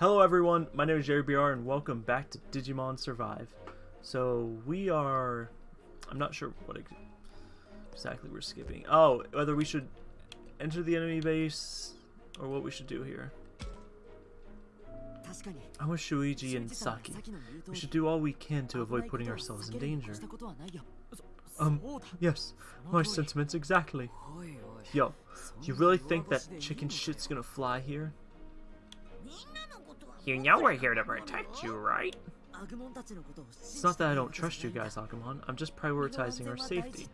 Hello everyone, my name is Jerry BR and welcome back to Digimon Survive. So we are... I'm not sure what exactly we're skipping. Oh, whether we should enter the enemy base or what we should do here. I'm with Shuichi and Saki. We should do all we can to avoid putting ourselves in danger. Um, yes, my sentiments exactly. Yo, you really think that chicken shit's gonna fly here? You know we're here to protect you, right? It's not that I don't trust you guys, Agumon. I'm just prioritizing our safety.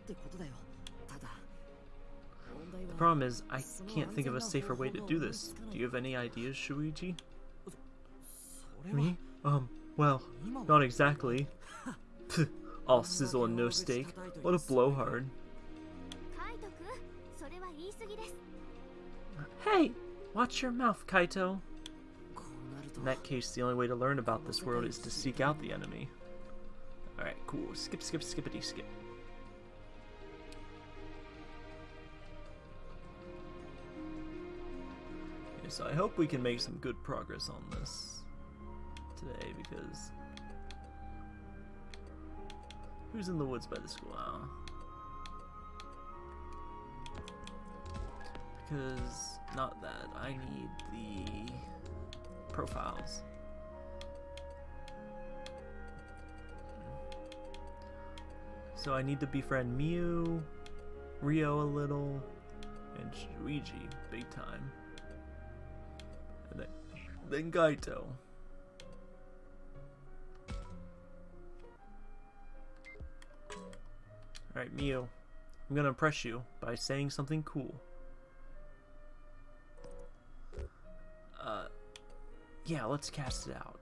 The problem is, I can't think of a safer way to do this. Do you have any ideas, Shuichi? Me? Um, well, not exactly. All sizzle and no steak. What a blowhard. Hey! Watch your mouth, Kaito. In that case, the only way to learn about this world is to seek out the enemy. Alright, cool. Skip, skip, skippity, skip. Yes, I hope we can make some good progress on this today because who's in the woods by the school? Oh. Because not that I need the profiles. So I need to befriend Miu, Rio a little, and Shuichi big time. And then, then Kaito. Alright, Miu. I'm gonna impress you by saying something cool. Yeah, let's cast it out.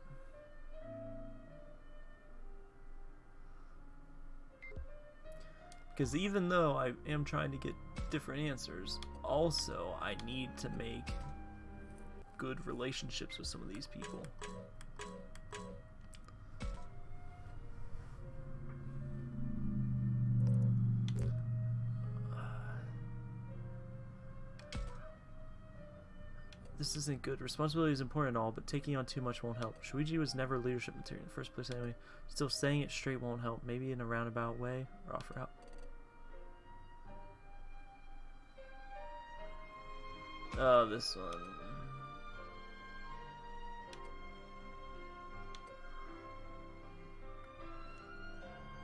Because even though I am trying to get different answers, also I need to make good relationships with some of these people. This isn't good. Responsibility is important and all, but taking on too much won't help. Shuichi was never leadership material in the first place anyway. Still saying it straight won't help. Maybe in a roundabout way, or offer help. Oh, this one.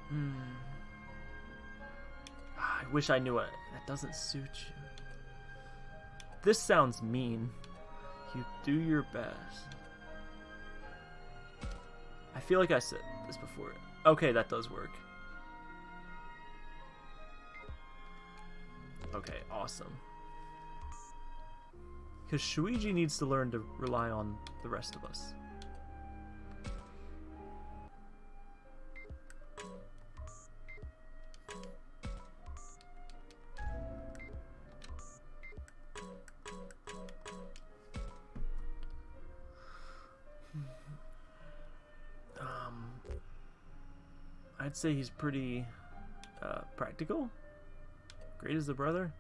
Hmm. Ah, I wish I knew it. That doesn't suit you. This sounds mean. You do your best. I feel like I said this before. Okay, that does work. Okay, awesome. Because Shuichi needs to learn to rely on the rest of us. Say he's pretty uh, practical. Great as a brother.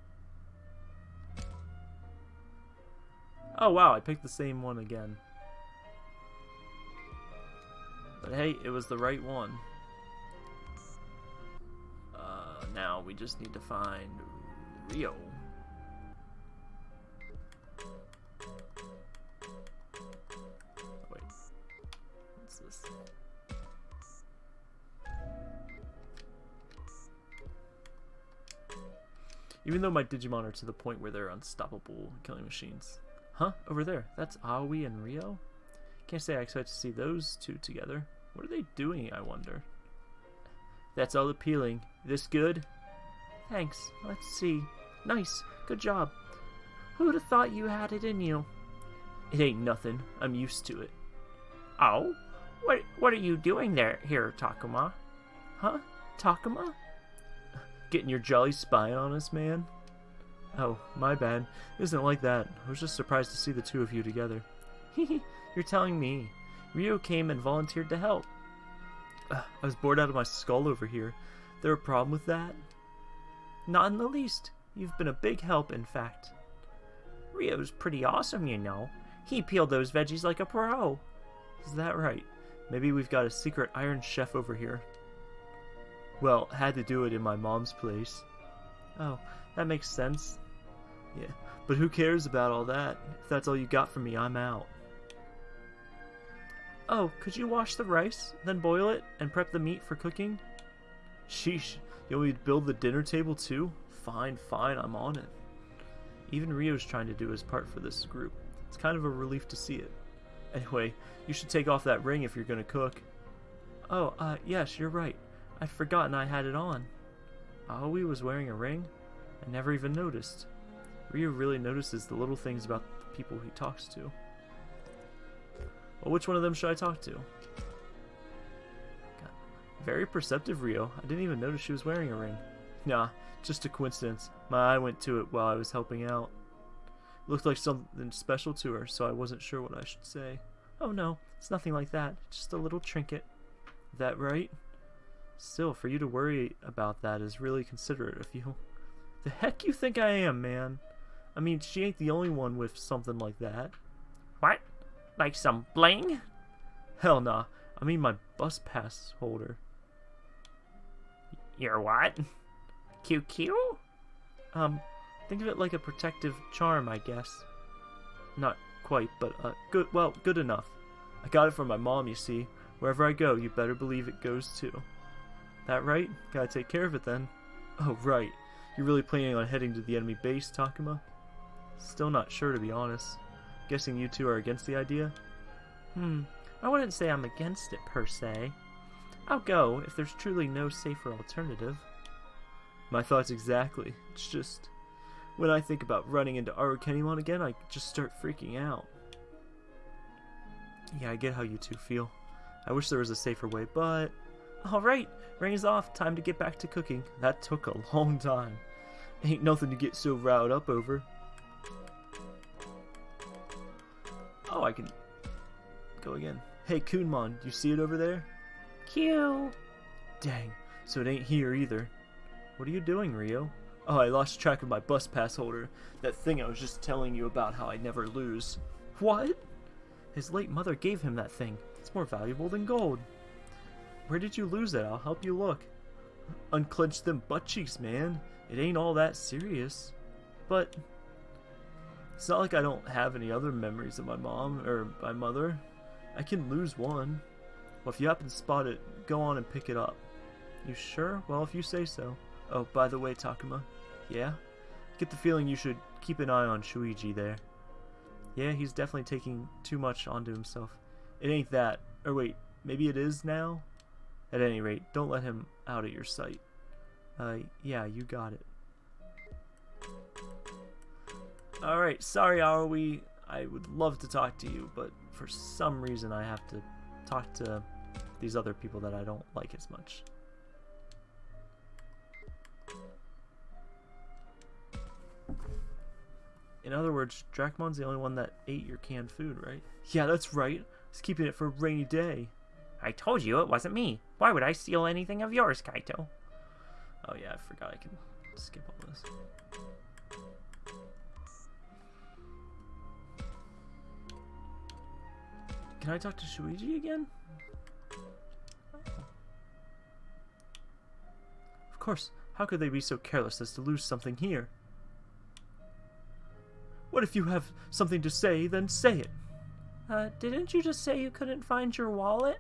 Oh wow, I picked the same one again. But hey, it was the right one. Uh, now we just need to find Ryo. Even though my Digimon are to the point where they're unstoppable killing machines. Huh? Over there. That's Aoi and Ryo? Can't say I expect to see those two together. What are they doing, I wonder? That's all appealing. This good? Thanks. Let's see. Nice. Good job. Who'd have thought you had it in you? It ain't nothing. I'm used to it. Oh? What what are you doing there here, Takuma? Huh? Takuma? Getting your jolly spy on us, man? Oh, my bad. It isn't like that. I was just surprised to see the two of you together. You're telling me. Ryo came and volunteered to help. Uh, I was bored out of my skull over here. There a problem with that? Not in the least. You've been a big help, in fact. Ryo's pretty awesome, you know. He peeled those veggies like a pro. Is that right? Maybe we've got a secret Iron Chef over here. Well, had to do it in my mom's place. Oh, that makes sense. Yeah, but who cares about all that? If that's all you got for me, I'm out. Oh, could you wash the rice, then boil it, and prep the meat for cooking? Sheesh, you want me to build the dinner table too? Fine, fine, I'm on it. Even Rio's trying to do his part for this group. It's kind of a relief to see it. Anyway, you should take off that ring if you're gonna cook. Oh, uh, yes, you're right. I'd forgotten I had it on. Aoi was wearing a ring? I never even noticed. Rio really notices the little things about the people he talks to. Well, which one of them should I talk to? God. Very perceptive, Rio. I didn't even notice she was wearing a ring. Nah, just a coincidence. My eye went to it while I was helping out. It looked like something special to her, so I wasn't sure what I should say. Oh no, it's nothing like that. Just a little trinket. That right? Still, for you to worry about that is really considerate of you. The heck you think I am, man? I mean, she ain't the only one with something like that. What? Like some bling? Hell nah. I mean my bus pass holder. Your what? QQ? Um, think of it like a protective charm, I guess. Not quite, but uh, good. Well, good enough. I got it from my mom, you see. Wherever I go, you better believe it goes too. That right? Gotta take care of it then. Oh, right. You're really planning on heading to the enemy base, Takuma? Still not sure, to be honest. Guessing you two are against the idea? Hmm, I wouldn't say I'm against it, per se. I'll go if there's truly no safer alternative. My thoughts exactly. It's just... When I think about running into Arukenimon again, I just start freaking out. Yeah, I get how you two feel. I wish there was a safer way, but... Alright, ring is off. Time to get back to cooking. That took a long time. Ain't nothing to get so riled up over. Oh, I can go again. Hey, Kunemon, you see it over there? Q. Dang, so it ain't here either. What are you doing, Rio? Oh, I lost track of my bus pass holder. That thing I was just telling you about how I never lose. What? His late mother gave him that thing. It's more valuable than gold. Where did you lose it? I'll help you look. Unclench them butt cheeks, man. It ain't all that serious. But it's not like I don't have any other memories of my mom or my mother. I can lose one. Well, if you happen to spot it, go on and pick it up. You sure? Well, if you say so. Oh, by the way, Takuma. Yeah? Get the feeling you should keep an eye on Shuichi there. Yeah, he's definitely taking too much onto himself. It ain't that. Or wait, maybe it is now? At any rate, don't let him out of your sight. Uh, yeah, you got it. Alright, sorry Aoi. I would love to talk to you, but for some reason I have to talk to these other people that I don't like as much. In other words, Drachmon's the only one that ate your canned food, right? Yeah, that's right. He's keeping it for a rainy day. I told you it wasn't me. Why would I steal anything of yours, Kaito? Oh yeah, I forgot I can skip all this. Can I talk to Shuichi again? Of course. How could they be so careless as to lose something here? What if you have something to say, then say it. Uh, didn't you just say you couldn't find your wallet?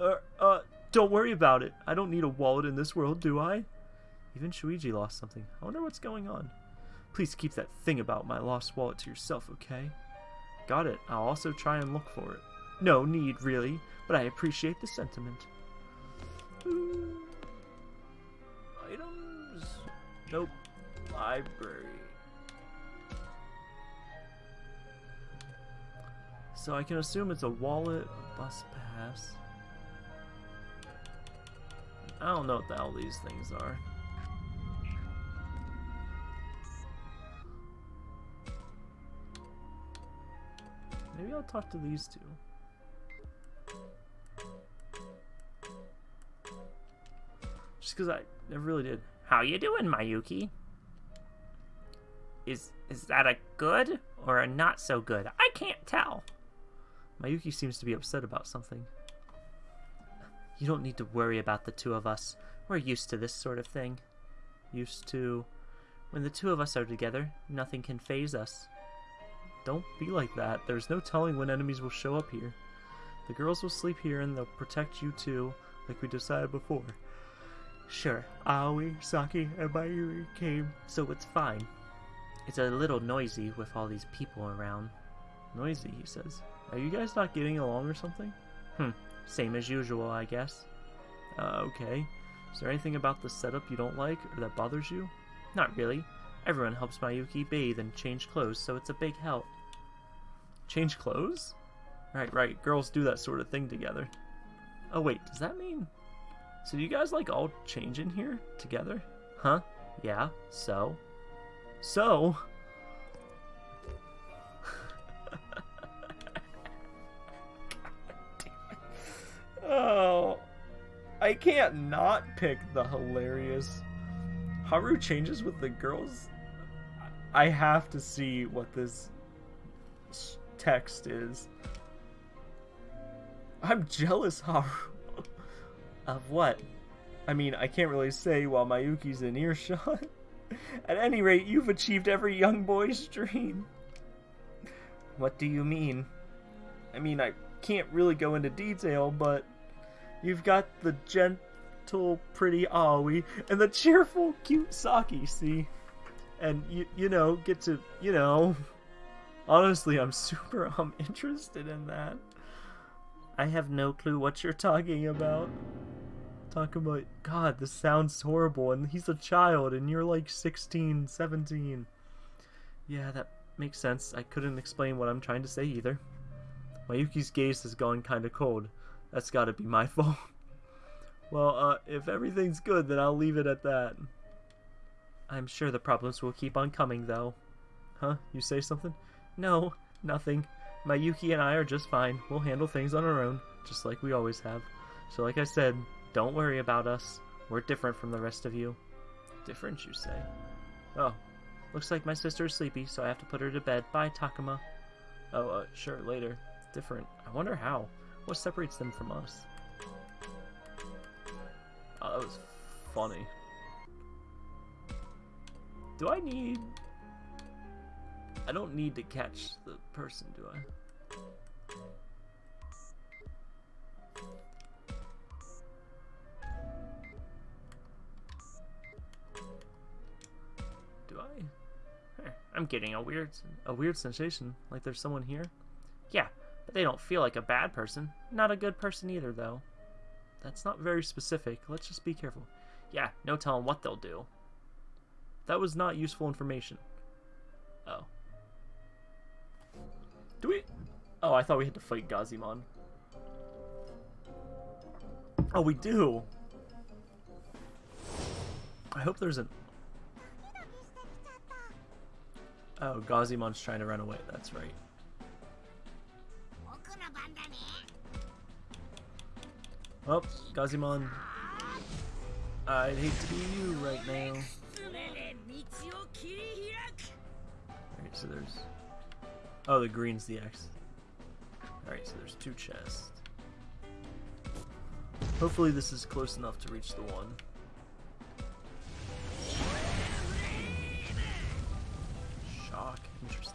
Uh, uh, don't worry about it. I don't need a wallet in this world, do I? Even Shuichi lost something. I wonder what's going on. Please keep that thing about my lost wallet to yourself, okay? Got it. I'll also try and look for it. No need, really, but I appreciate the sentiment. Items? Nope. Library. So I can assume it's a wallet, a bus pass. I don't know what the hell these things are. Maybe I'll talk to these two. Just because I never really did. How you doing, Mayuki? Is is that a good or a not so good? I can't tell. Mayuki seems to be upset about something. You don't need to worry about the two of us. We're used to this sort of thing. Used to... When the two of us are together, nothing can phase us. Don't be like that. There's no telling when enemies will show up here. The girls will sleep here and they'll protect you too, like we decided before. Sure, Aoi, Saki, and Mayuri came, so it's fine. It's a little noisy with all these people around. Noisy, he says. Are you guys not getting along or something? Hmm, same as usual, I guess. Uh, okay. Is there anything about the setup you don't like or that bothers you? Not really. Everyone helps Mayuki bathe and change clothes, so it's a big help. Change clothes? Right, right. Girls do that sort of thing together. Oh, wait, does that mean... So you guys, like, all change in here together? Huh? Yeah, so? So? I can't not pick the hilarious... Haru changes with the girls? I have to see what this text is. I'm jealous, Haru. of what? I mean, I can't really say while Mayuki's in earshot. At any rate, you've achieved every young boy's dream. What do you mean? I mean, I can't really go into detail, but you've got the gentle, pretty Aoi and the cheerful, cute Saki, see? And you, you know, get to, you know. Honestly, I'm super um interested in that. I have no clue what you're talking about. Talking about, God, this sounds horrible, and he's a child, and you're like 16, 17. Yeah, that makes sense. I couldn't explain what I'm trying to say either. Mayuki's gaze has gone kinda cold. That's gotta be my fault. well, uh, if everything's good, then I'll leave it at that. I'm sure the problems will keep on coming, though. Huh? You say something? No, nothing. Mayuki and I are just fine. We'll handle things on our own, just like we always have. So like I said, don't worry about us. We're different from the rest of you. Different, you say? Oh, looks like my sister is sleepy, so I have to put her to bed. Bye, Takuma. Oh, uh, sure, later. Different. I wonder how. What separates them from us? Oh, that was funny. Do I need... I don't need to catch the person, do I? Do I? I'm getting a weird, a weird sensation, like there's someone here. But they don't feel like a bad person. Not a good person either, though. That's not very specific. Let's just be careful. Yeah, no telling what they'll do. That was not useful information. Oh. Do we... Oh, I thought we had to fight Gazimon. Oh, we do! I hope there's an... Oh, Gazimon's trying to run away. That's right. Oh, Gazimon. I'd hate to be you right now. Alright, so there's... Oh, the green's the X. Alright, so there's two chests. Hopefully this is close enough to reach the one. Shock. Interesting.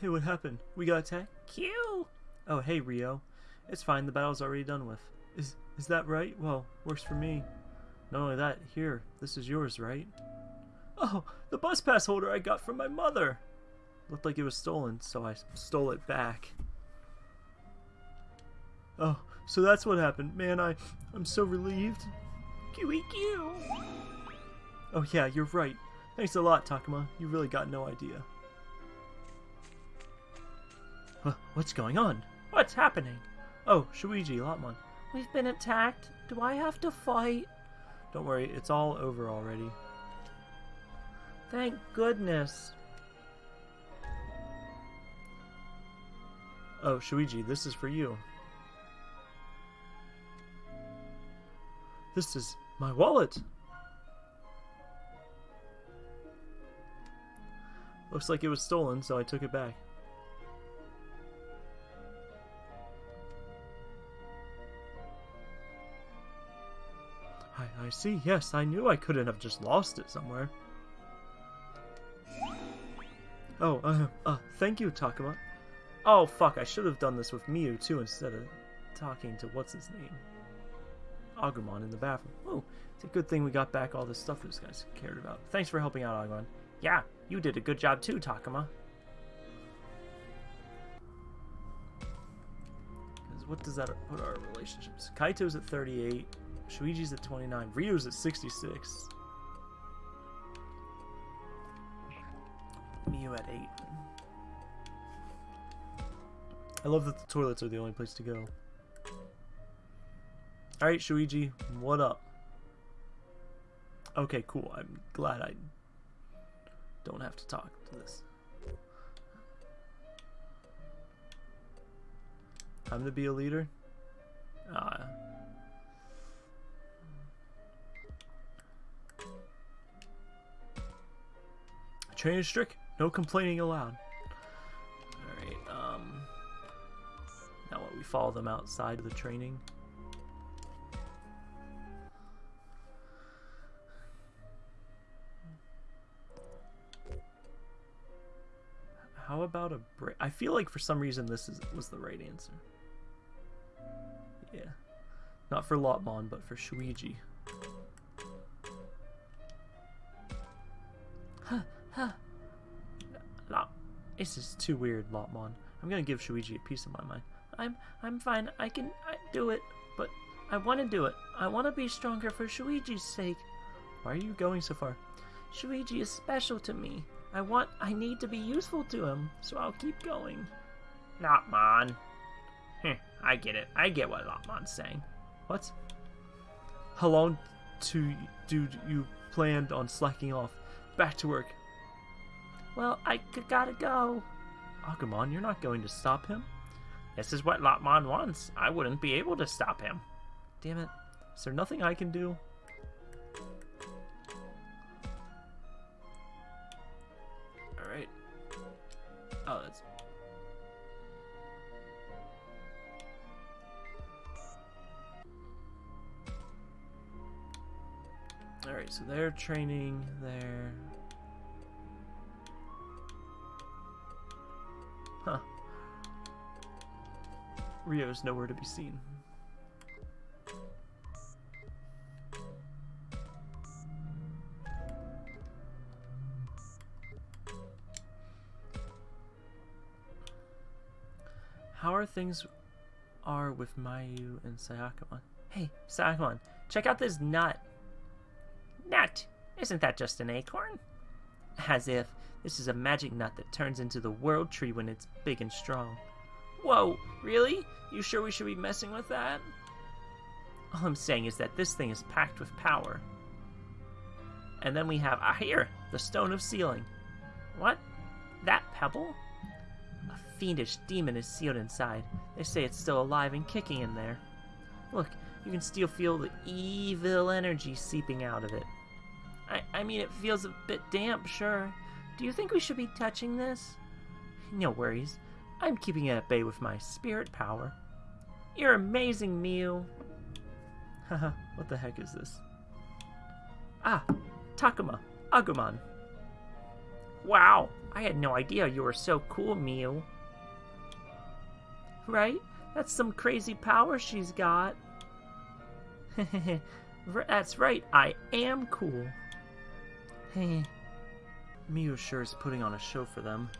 Hey, what happened? We got attacked? Q! Oh, hey, Rio. It's fine, the battle's already done with. Is is that right? Well, works for me. Not only that, here, this is yours, right? Oh, the bus pass holder I got from my mother! Looked like it was stolen, so I stole it back. Oh, so that's what happened. Man, I, I'm so relieved. QEQ! Oh yeah, you're right. Thanks a lot, Takuma. You really got no idea. What's going on? What's happening? Oh, Shuiji, Lopmon. We've been attacked. Do I have to fight? Don't worry, it's all over already. Thank goodness. Oh, Shuiji, this is for you. This is my wallet! Looks like it was stolen, so I took it back. I, see, yes, I knew I couldn't have just lost it somewhere. Oh, uh, uh, thank you, Takuma. Oh, fuck, I should have done this with Miu, too, instead of talking to what's-his-name. Agumon in the bathroom. Oh, it's a good thing we got back all this stuff those guys cared about. Thanks for helping out, Agumon. Yeah, you did a good job too, Takuma. What does that put our relationships? Kaito's at 38, Shuichi's at 29, Ryu's at 66. Miu at 8. I love that the toilets are the only place to go. Alright, Shuiji, what up? Okay, cool. I'm glad I don't have to talk to this. Time to be a leader? Uh, training strict, no complaining allowed. Alright, um... Now what, we follow them outside of the training? How about a break? I feel like for some reason this is was the right answer. Yeah. Not for Lopmon, but for Shuiji. Too weird, Lopmon. I'm gonna give Shuiji a piece of my mind. I'm I'm fine. I can I do it, but I want to do it. I want to be stronger for Shuichi's sake. Why are you going so far? Shuiji is special to me. I want, I need to be useful to him, so I'll keep going. Lopmon. Hm, I get it. I get what Lopmon's saying. What? How long to do you planned on slacking off? Back to work. Well, I gotta go. Agumon, you're not going to stop him? This is what Lopmon wants. I wouldn't be able to stop him. Damn it. Is there nothing I can do? Alright. Oh, that's... Alright, so they're training there. Huh. Ryo's nowhere to be seen. How are things are with Mayu and Sayakamon? Hey, Sayakamon, check out this nut. Nut? Isn't that just an acorn? As if. This is a magic nut that turns into the world tree when it's big and strong. Whoa, really? You sure we should be messing with that? All I'm saying is that this thing is packed with power. And then we have, ah, here, the Stone of Sealing. What? That pebble? A fiendish demon is sealed inside. They say it's still alive and kicking in there. Look, you can still feel the evil energy seeping out of it. I, I mean, it feels a bit damp, sure. Do you think we should be touching this? No worries. I'm keeping it at bay with my spirit power. You're amazing, Miu. Haha, what the heck is this? Ah, Takuma, Agumon. Wow, I had no idea you were so cool, Miu. right? That's some crazy power she's got. That's right, I am cool. Hey, Miu sure is putting on a show for them.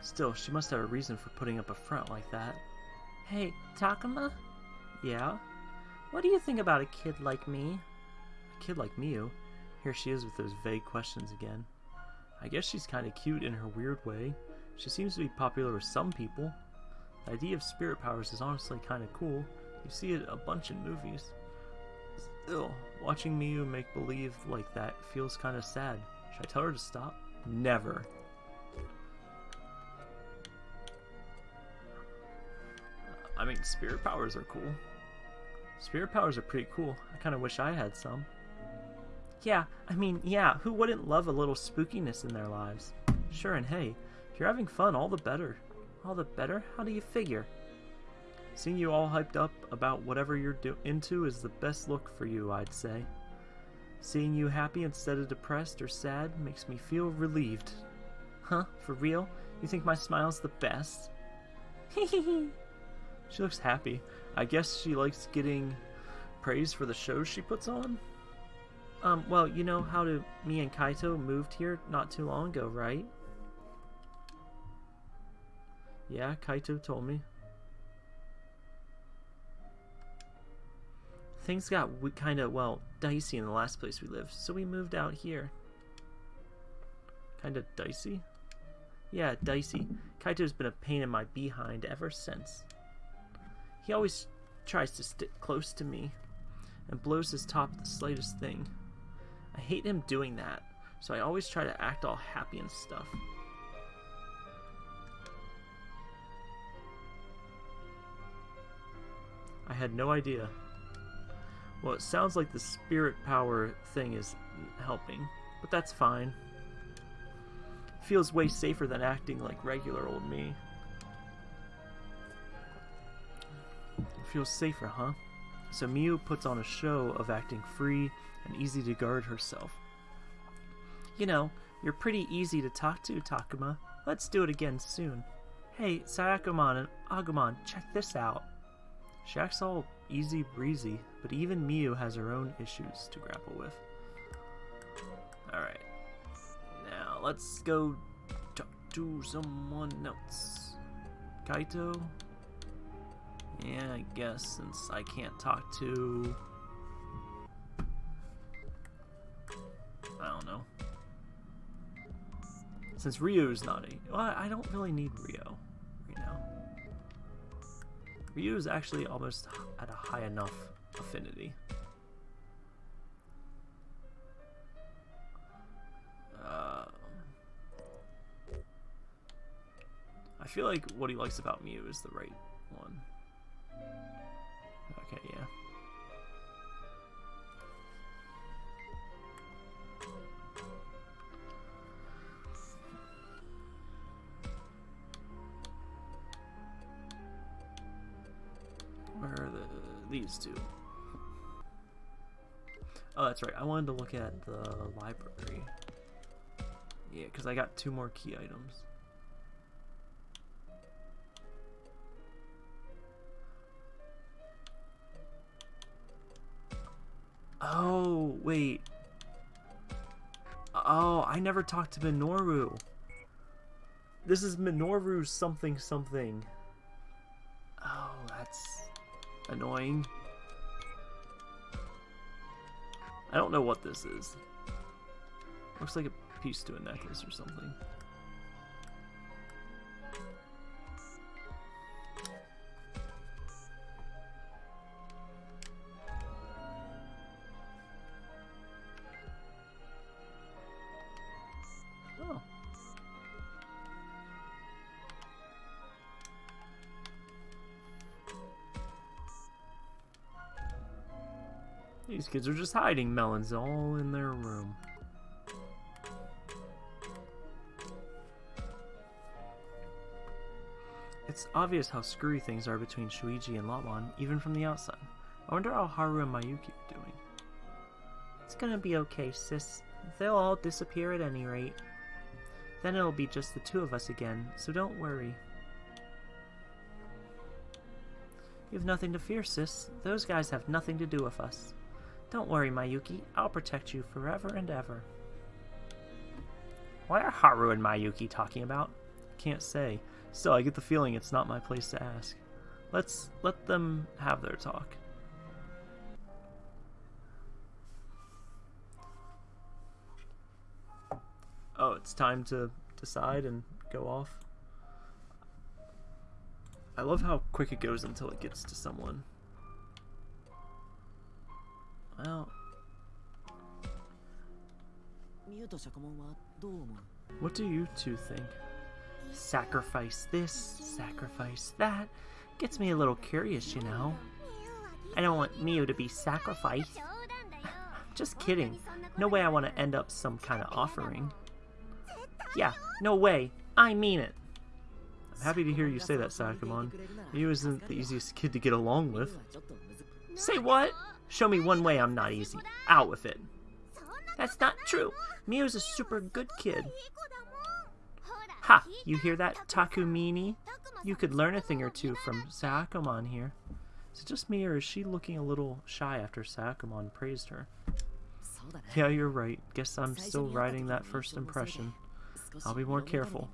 Still, she must have a reason for putting up a front like that. Hey, Takuma? Yeah? What do you think about a kid like me? A kid like Miu? Here she is with those vague questions again. I guess she's kinda cute in her weird way. She seems to be popular with some people. The idea of spirit powers is honestly kinda cool. You see it a bunch in movies. Still, watching Miu make believe like that feels kinda sad. Should I tell her to stop? Never. I mean, spirit powers are cool. Spirit powers are pretty cool. I kind of wish I had some. Yeah, I mean, yeah, who wouldn't love a little spookiness in their lives? Sure, and hey, if you're having fun, all the better. All the better? How do you figure? Seeing you all hyped up about whatever you're into is the best look for you, I'd say. Seeing you happy instead of depressed or sad makes me feel relieved. Huh? For real? You think my smile's the best? she looks happy. I guess she likes getting praise for the shows she puts on. Um, well, you know how to me and Kaito moved here not too long ago, right? Yeah, Kaito told me. Things got kind of, well, dicey in the last place we lived, so we moved out here. Kind of dicey? Yeah, dicey. Kaito's been a pain in my behind ever since. He always tries to stick close to me and blows his top at the slightest thing. I hate him doing that, so I always try to act all happy and stuff. I had no idea. Well, it sounds like the spirit power thing is helping, but that's fine. Feels way safer than acting like regular old me. Feels safer, huh? So Miu puts on a show of acting free and easy to guard herself. You know, you're pretty easy to talk to, Takuma. Let's do it again soon. Hey, Sayakumon and Agumon, check this out. She acts all easy breezy, but even Miu has her own issues to grapple with. Alright. Now, let's go talk to someone else. Kaito? Yeah, I guess, since I can't talk to... I don't know. Since Ryu's not a... Well, I don't really need now. Ryu is actually almost at a high enough affinity. Uh, I feel like what he likes about Miu is the right one. Okay, yeah. The these two? Oh, that's right. I wanted to look at the library. Yeah, because I got two more key items. Oh, wait. Oh, I never talked to Minoru. This is Minoru something something. Annoying. I don't know what this is. Looks like a piece to a necklace or something. These kids are just hiding melons all in their room. It's obvious how screwy things are between Shuichi and Lopmon, even from the outside. I wonder how Haru and Mayuki are doing. It's gonna be okay, sis. They'll all disappear at any rate. Then it'll be just the two of us again, so don't worry. You have nothing to fear, sis. Those guys have nothing to do with us. Don't worry, Mayuki. I'll protect you forever and ever. What are Haru and Mayuki talking about? can't say. Still, I get the feeling it's not my place to ask. Let's let them have their talk. Oh, it's time to decide and go off. I love how quick it goes until it gets to someone. Well. What do you two think? Sacrifice this, sacrifice that. Gets me a little curious, you know. I don't want Mio to be sacrificed. Just kidding. No way I want to end up some kind of offering. Yeah, no way. I mean it. I'm happy to hear you say that, Sakamon. Miu isn't the easiest kid to get along with. Say what? Show me one way I'm not easy. Out with it. That's not true. Mio's a super good kid. Ha! You hear that, Takumini? You could learn a thing or two from Sakamon here. Is it just me, or is she looking a little shy after Sakamon praised her? Yeah, you're right. Guess I'm still riding that first impression. I'll be more careful.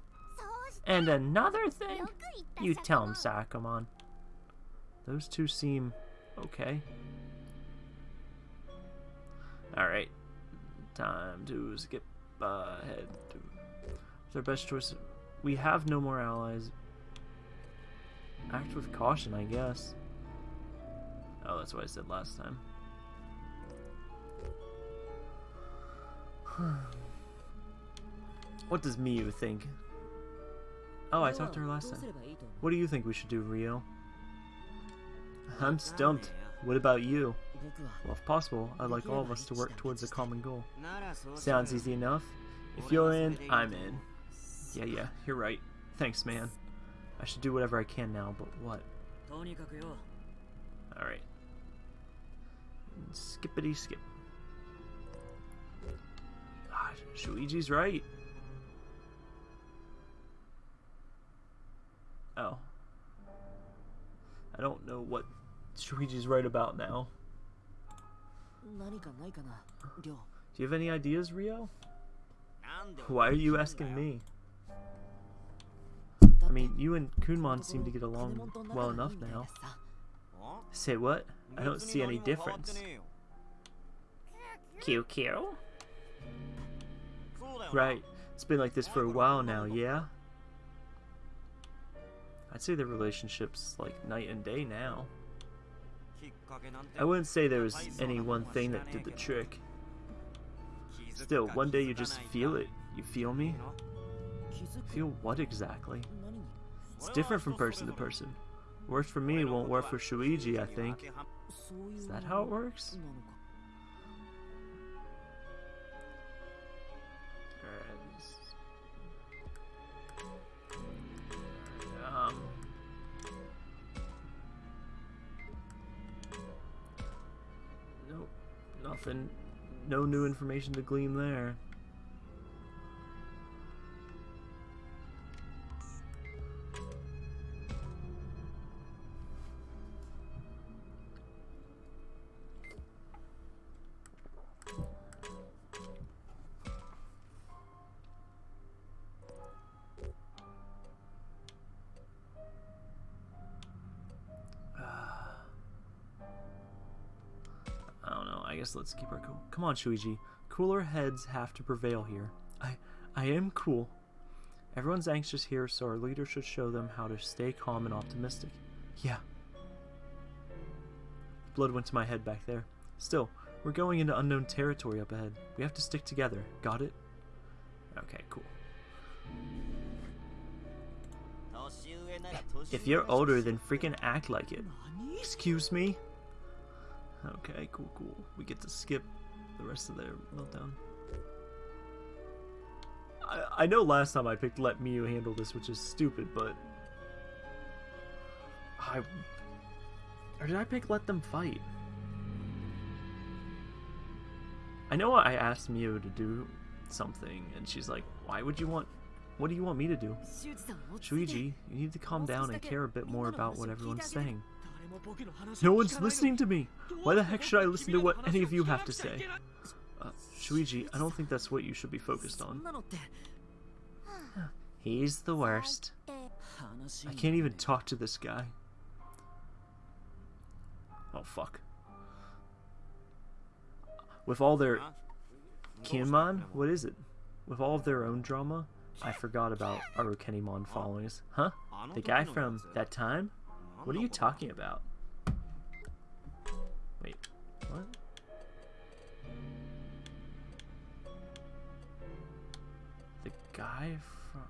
And another thing? You tell him, Sakamon. Those two seem okay. Alright. Time to skip ahead. It's our best choice. We have no more allies. Act with caution, I guess. Oh, that's what I said last time. what does Miyu think? Oh, I talked to her last time. What do you think we should do, Rio? I'm stumped. What about you? Well, if possible, I'd like all of us to work towards a common goal. Sounds easy enough. If you're in, I'm in. Yeah, yeah, you're right. Thanks, man. I should do whatever I can now, but what? Alright. Skippity skip. Ah, Gosh, Shuichi's right. Oh. I don't know what Shuichi's right about now. Do you have any ideas, Rio? Why are you asking me? I mean, you and Kunemon seem to get along well enough now. Say what? I don't see any difference. Kyokyo? Right. It's been like this for a while now, yeah? I'd say their relationship's like night and day now. I wouldn't say there was any one thing that did the trick. Still, one day you just feel it. You feel me? Feel what exactly? It's different from person to person. Works for me won't work for Shuiji, I think. Is that how it works? Nothing. No new information to glean there. Come on, Shuiji. Cooler heads have to prevail here. I I am cool. Everyone's anxious here, so our leader should show them how to stay calm and optimistic. Yeah. Blood went to my head back there. Still, we're going into unknown territory up ahead. We have to stick together. Got it? Okay, cool. If you're older, then freaking act like it. Excuse me? Okay, cool, cool. We get to skip the rest of their meltdown. I, I know last time I picked let Miu handle this, which is stupid, but... I... Or did I pick let them fight? I know I asked Miu to do something, and she's like, why would you want... What do you want me to do? Shuichi, you need to calm down and care a bit more about what everyone's saying. No one's listening to me! Why the heck should I listen to what any of you have to say? Uh, Shuichi, I don't think that's what you should be focused on. He's the worst. I can't even talk to this guy. Oh, fuck. With all their... Kunemon? What is it? With all of their own drama, I forgot about Arukenimon followings. Huh? The guy from that time? What are you talking about? Wait, what? The guy from...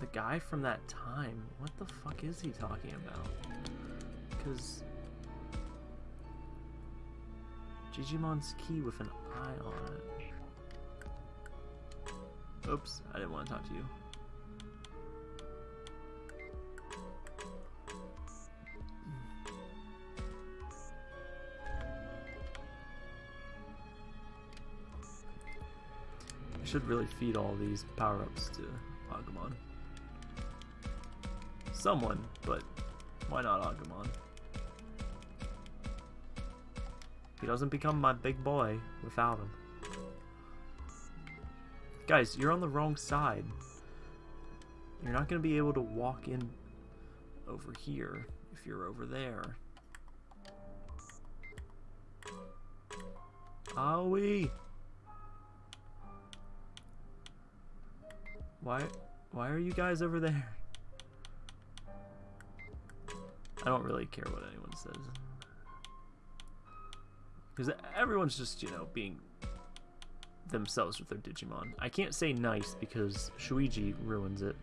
The guy from that time? What the fuck is he talking about? Because... Digimon's key with an eye on it. Oops, I didn't want to talk to you. Should really feed all these power-ups to Agumon. Someone, but why not Agumon? He doesn't become my big boy without him. Guys, you're on the wrong side. You're not going to be able to walk in over here if you're over there. Aoi! Why, why are you guys over there? I don't really care what anyone says. Because everyone's just, you know, being themselves with their Digimon. I can't say nice because Shuuji ruins it.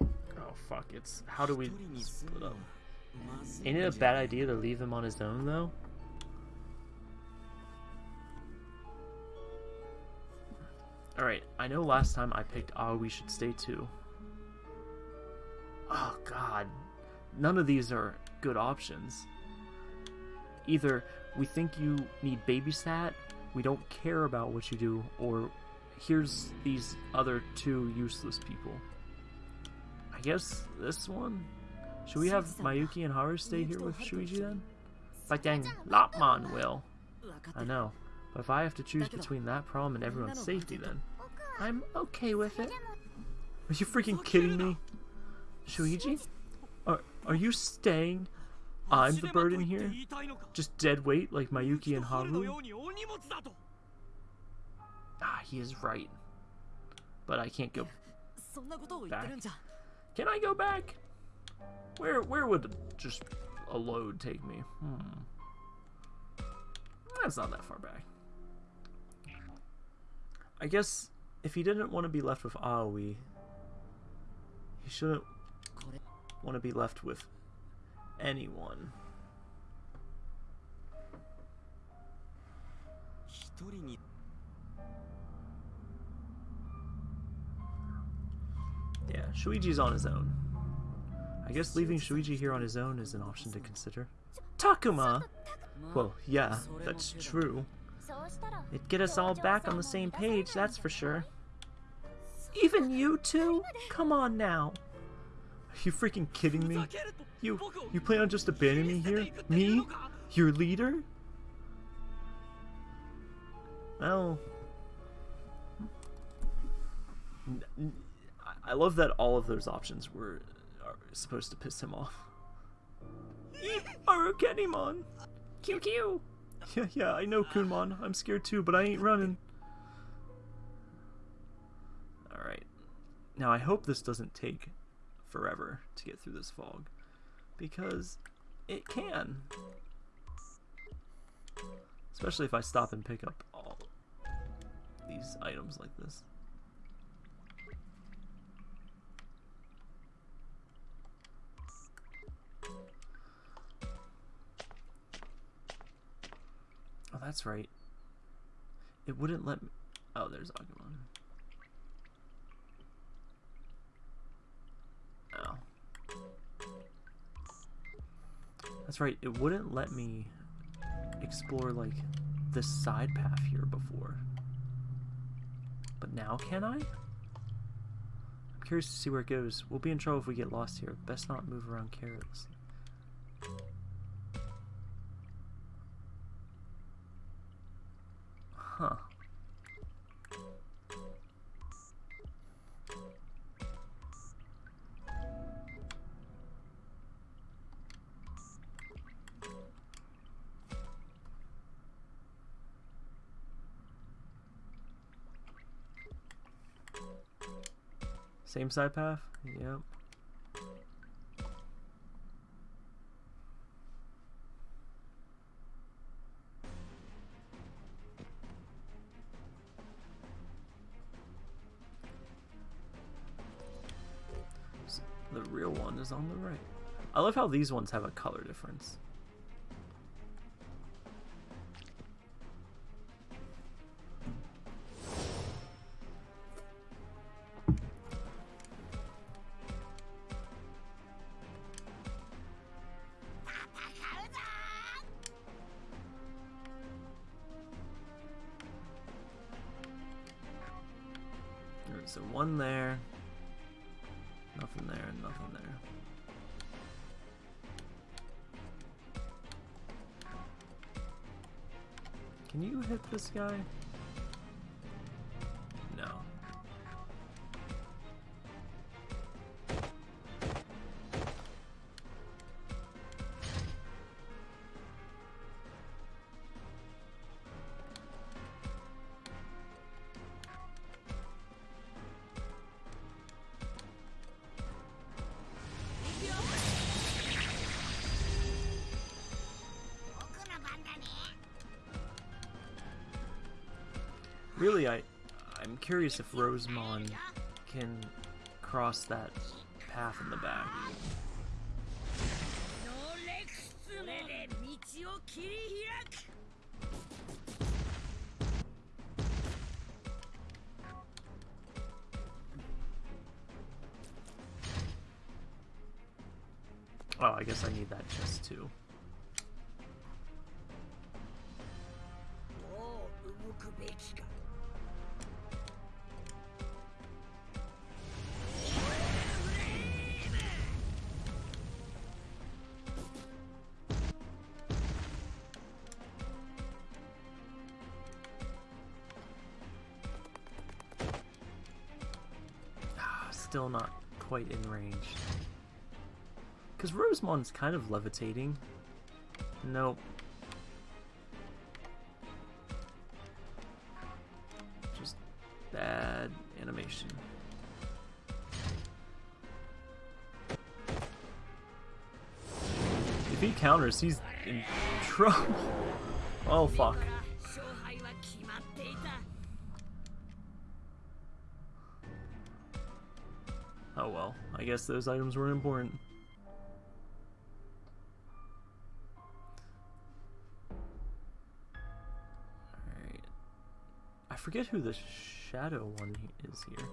Oh fuck, it's... How do we split up? Ain't it a bad idea to leave him on his own though? I know last time I picked Ah We Should Stay too. Oh god. None of these are good options. Either we think you need babysat, we don't care about what you do, or here's these other two useless people. I guess this one? Should we have Mayuki and Haru stay here with Shuuji then? But then Lopmon will. I know. But if I have to choose between that problem and everyone's safety then, I'm okay with it. Are you freaking kidding me? Shuuji? Are, are you staying? I'm the burden here? Just dead weight like Mayuki and Haru? Ah, he is right. But I can't go back. Can I go back? Where where would just a load take me? Hmm. That's not that far back. I guess if he didn't want to be left with Aoi, he shouldn't want to be left with anyone. Yeah, Shuuji's on his own. I guess leaving Shuichi here on his own is an option to consider. Takuma! Well, yeah, that's true. It'd get us all back on the same page, that's for sure. Even you two? Come on now. Are you freaking kidding me? You you plan on just abandoning me here? Me? Your leader? Well... I love that all of those options were supposed to piss him off. Arukenimon! QQ! Yeah, yeah, I know, Kunemon. I'm scared too, but I ain't running. Now, I hope this doesn't take forever to get through this fog. Because it can. Especially if I stop and pick up all these items like this. Oh, that's right. It wouldn't let me... Oh, there's Agumon. now. That's right, it wouldn't let me explore, like, this side path here before. But now can I? I'm curious to see where it goes. We'll be in trouble if we get lost here. Best not move around carelessly. Huh. Same side path? Yep. The real one is on the right. I love how these ones have a color difference. Guy? Really, I, I'm curious if Rosemon can cross that path in the back. Oh, I guess I need that chest too. Oh, quite in range. Because Rosemon's kind of levitating. Nope. Just bad animation. If he counters, he's in trouble. Oh fuck. Guess those items were important. Alright. I forget who the shadow one is here.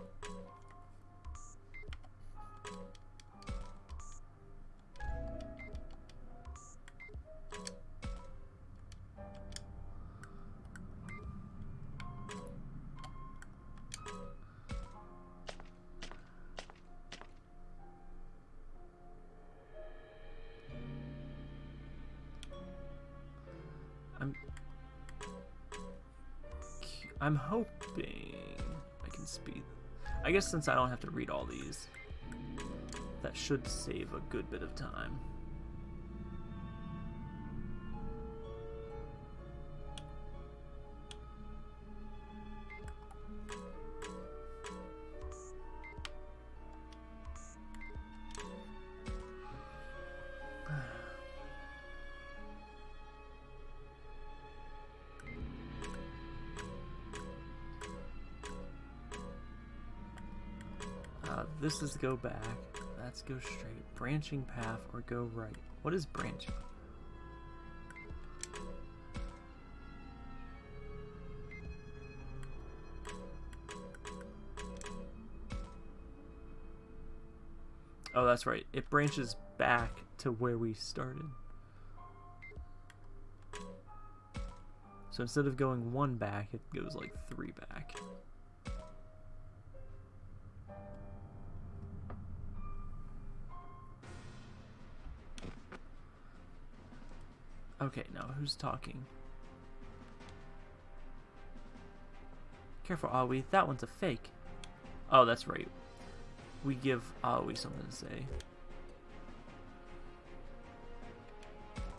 Since I don't have to read all these, that should save a good bit of time. This is go back. That's go straight. Branching path or go right. What is branching? Oh, that's right. It branches back to where we started. So instead of going one back, it goes like three back. Okay, now who's talking? Careful, Aoi. That one's a fake. Oh, that's right. We give Aoi something to say.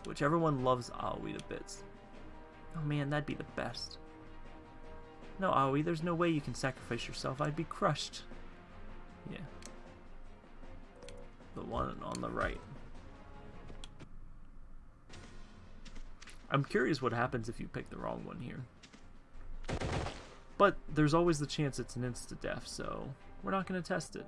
Whichever one loves Aoi to bits. Oh man, that'd be the best. No, Aoi, there's no way you can sacrifice yourself. I'd be crushed. Yeah. The one on the right. I'm curious what happens if you pick the wrong one here. But there's always the chance it's an insta-death, so we're not going to test it.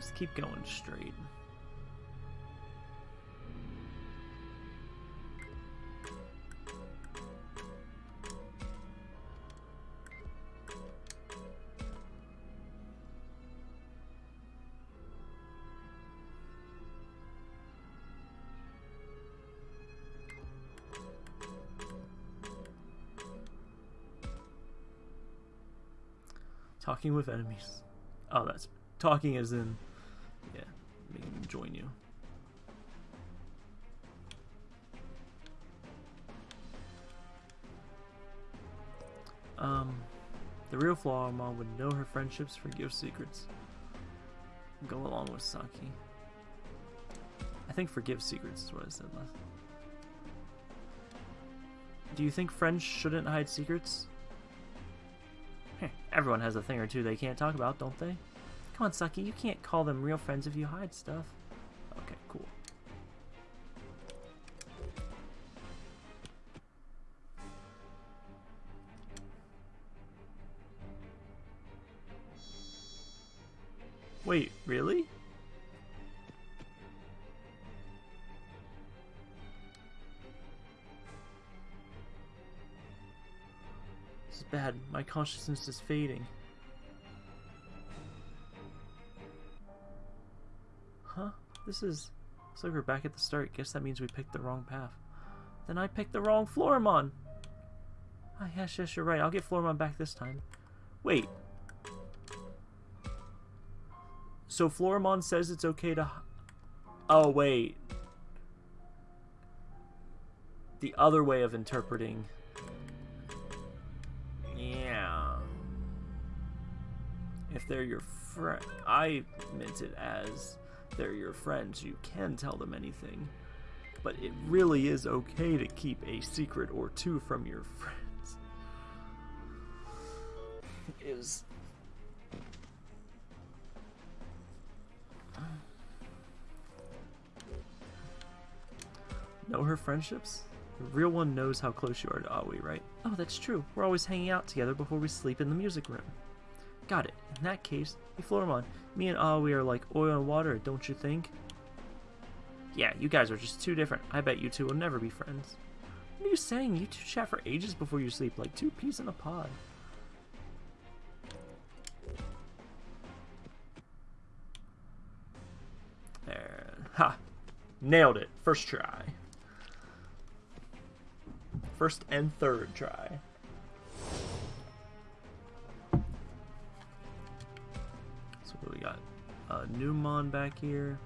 Just keep going straight. Talking with enemies. Oh, that's talking as in, real would know her friendships, forgive secrets. Go along with Saki. I think forgive secrets is what I said last. Do you think friends shouldn't hide secrets? Everyone has a thing or two they can't talk about, don't they? Come on, Saki, you can't call them real friends if you hide stuff. Is bad. My consciousness is fading. Huh? This is... Looks like we're back at the start. Guess that means we picked the wrong path. Then I picked the wrong Floramon! Ah, yes, yes, you're right. I'll get Floramon back this time. Wait. So Floramon says it's okay to... Oh, wait. The other way of interpreting... they're your friend... I meant it as they're your friends, you can tell them anything. But it really is okay to keep a secret or two from your friends. Is... Know her friendships? The real one knows how close you are to Aoi, right? Oh, that's true. We're always hanging out together before we sleep in the music room. Got it. In that case, hey Floramon, me and ah, Aoi are like oil and water, don't you think? Yeah, you guys are just too different. I bet you two will never be friends. What are you saying? You two chat for ages before you sleep, like two peas in a pod. There. Ha! Nailed it. First try. First and third try. Uh, Numemon back here.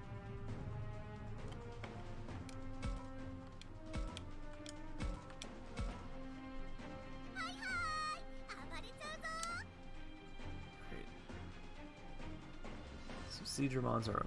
Great. So Seadramons are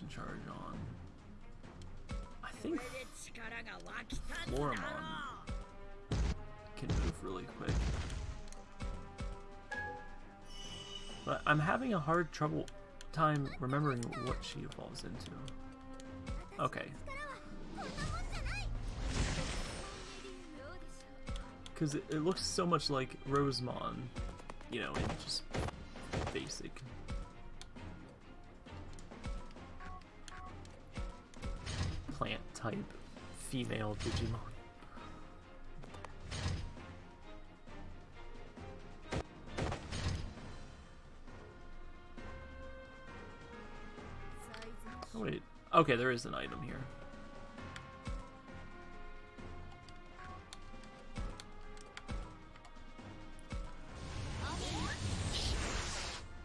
charge on. I think Floramon can move really quick. But I'm having a hard trouble time remembering what she evolves into. Okay. Because it, it looks so much like Rosemon, you know, in just basic type female Digimon. Oh, wait. Okay, there is an item here.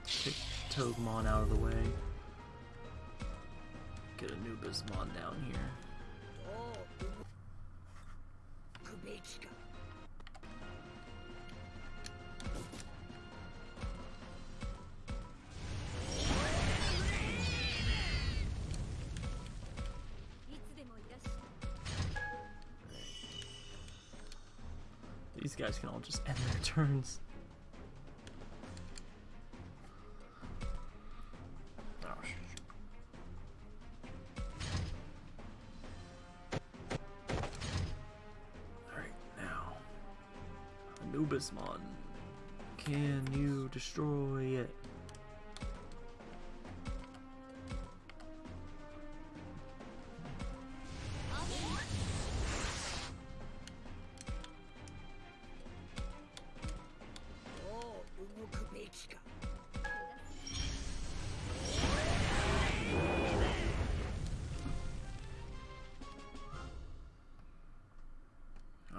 Kick Togemon out of the way. Get a new Bismon down here. These guys can all just end their turns.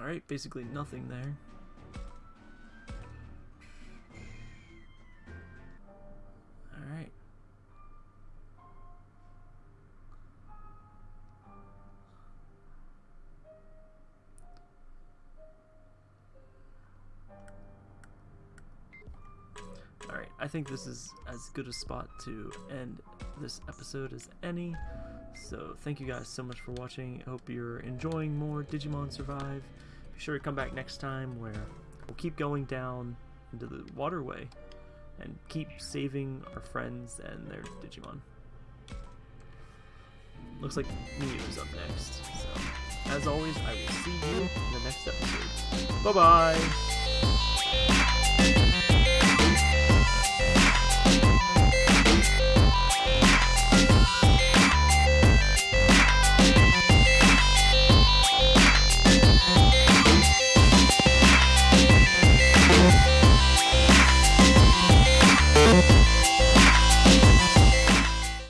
Alright, basically nothing there. Alright. Alright, I think this is as good a spot to end this episode as any. So thank you guys so much for watching. I hope you're enjoying more Digimon Survive. Be sure to come back next time where we'll keep going down into the waterway and keep saving our friends and their Digimon. Looks like Miu's up next. So, as always, I will see you in the next episode. Bye bye!